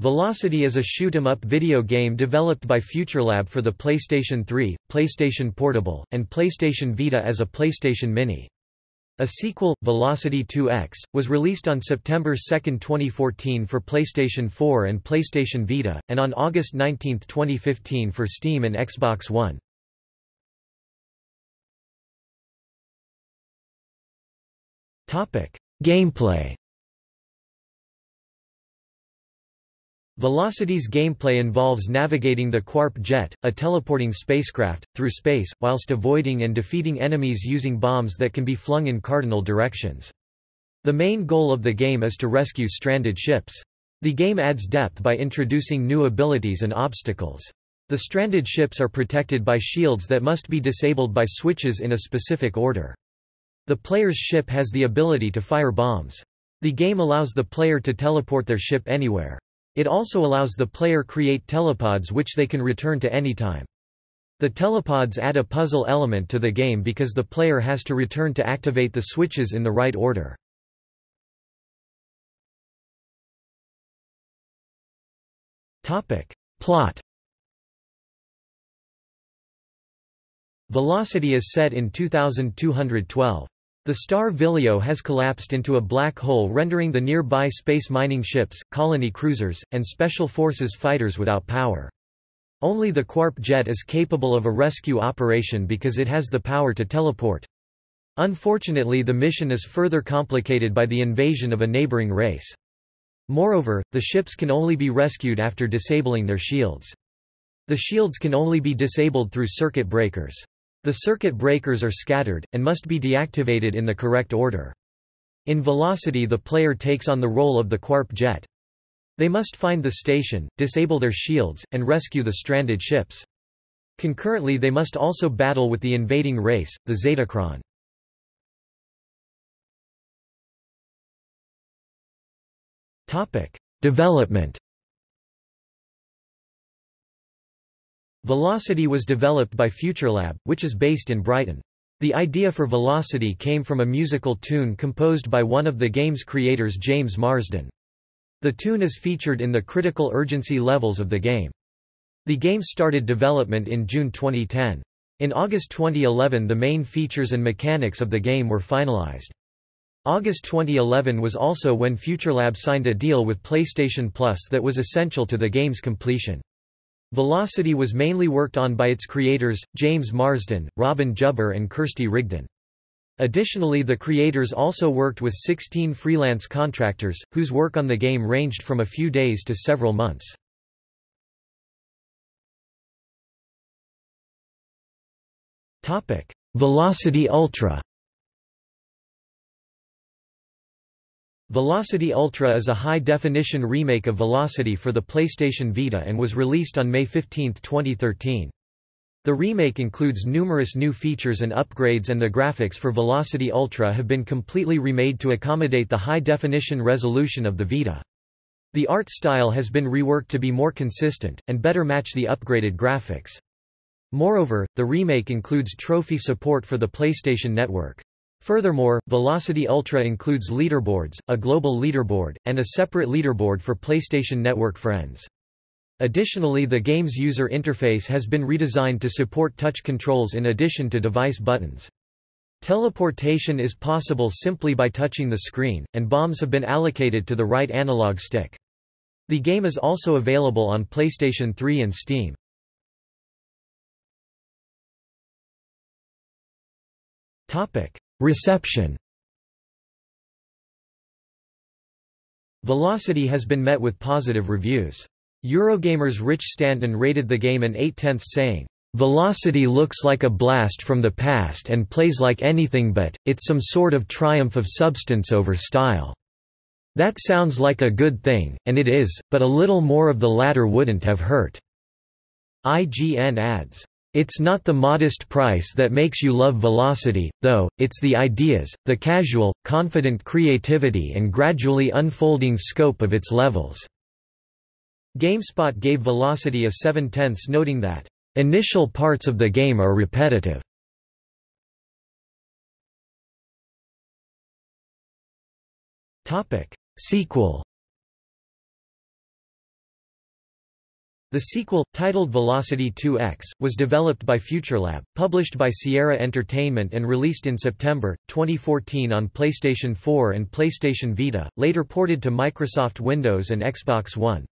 Velocity is a shoot-'em-up video game developed by FuturLab for the PlayStation 3, PlayStation Portable, and PlayStation Vita as a PlayStation Mini. A sequel, Velocity 2X, was released on September 2, 2014 for PlayStation 4 and PlayStation Vita, and on August 19, 2015 for Steam and Xbox One. Gameplay Velocity's gameplay involves navigating the Quarp jet, a teleporting spacecraft, through space, whilst avoiding and defeating enemies using bombs that can be flung in cardinal directions. The main goal of the game is to rescue stranded ships. The game adds depth by introducing new abilities and obstacles. The stranded ships are protected by shields that must be disabled by switches in a specific order. The player's ship has the ability to fire bombs. The game allows the player to teleport their ship anywhere. It also allows the player create telepods which they can return to any time. The telepods add a puzzle element to the game because the player has to return to activate the switches in the right order. Plot Velocity is set in 2212. The star Vilio has collapsed into a black hole rendering the nearby space mining ships, colony cruisers, and special forces fighters without power. Only the Quarp jet is capable of a rescue operation because it has the power to teleport. Unfortunately the mission is further complicated by the invasion of a neighboring race. Moreover, the ships can only be rescued after disabling their shields. The shields can only be disabled through circuit breakers. The circuit breakers are scattered, and must be deactivated in the correct order. In Velocity the player takes on the role of the Quarp jet. They must find the station, disable their shields, and rescue the stranded ships. Concurrently they must also battle with the invading race, the Zetacron. Development Velocity was developed by FuturLab, which is based in Brighton. The idea for Velocity came from a musical tune composed by one of the game's creators James Marsden. The tune is featured in the critical urgency levels of the game. The game started development in June 2010. In August 2011 the main features and mechanics of the game were finalized. August 2011 was also when FuturLab signed a deal with PlayStation Plus that was essential to the game's completion. Velocity was mainly worked on by its creators, James Marsden, Robin Jubber and Kirsty Rigdon. Additionally the creators also worked with 16 freelance contractors, whose work on the game ranged from a few days to several months. Velocity Ultra Velocity Ultra is a high-definition remake of Velocity for the PlayStation Vita and was released on May 15, 2013. The remake includes numerous new features and upgrades and the graphics for Velocity Ultra have been completely remade to accommodate the high-definition resolution of the Vita. The art style has been reworked to be more consistent, and better match the upgraded graphics. Moreover, the remake includes trophy support for the PlayStation Network. Furthermore, Velocity Ultra includes leaderboards, a global leaderboard, and a separate leaderboard for PlayStation Network friends. Additionally the game's user interface has been redesigned to support touch controls in addition to device buttons. Teleportation is possible simply by touching the screen, and bombs have been allocated to the right analog stick. The game is also available on PlayStation 3 and Steam. Topic: Reception Velocity has been met with positive reviews. Eurogamer's Rich Stanton rated the game an 8 tenths saying, Velocity looks like a blast from the past and plays like anything but, it's some sort of triumph of substance over style. That sounds like a good thing, and it is, but a little more of the latter wouldn't have hurt." IGN adds, it's not the modest price that makes you love Velocity, though, it's the ideas, the casual, confident creativity and gradually unfolding scope of its levels." GameSpot gave Velocity a 7 tenths noting that, "...initial parts of the game are repetitive." Sequel The sequel, titled Velocity 2X, was developed by FuturLab, published by Sierra Entertainment and released in September, 2014 on PlayStation 4 and PlayStation Vita, later ported to Microsoft Windows and Xbox One.